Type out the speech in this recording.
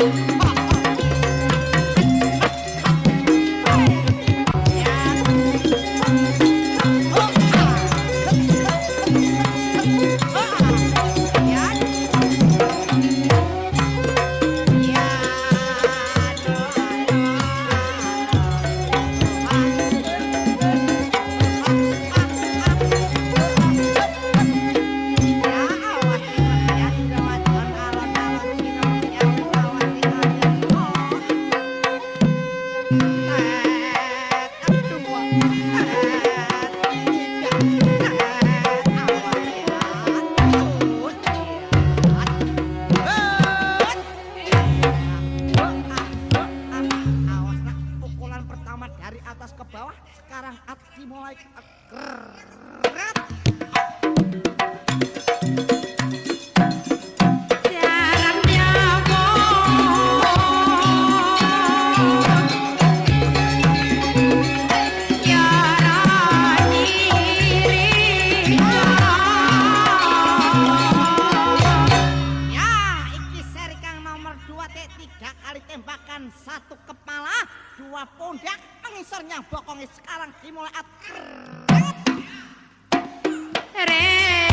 Oh, dimulai mengisor nyang bokonge sekarang dimulai at. Ah,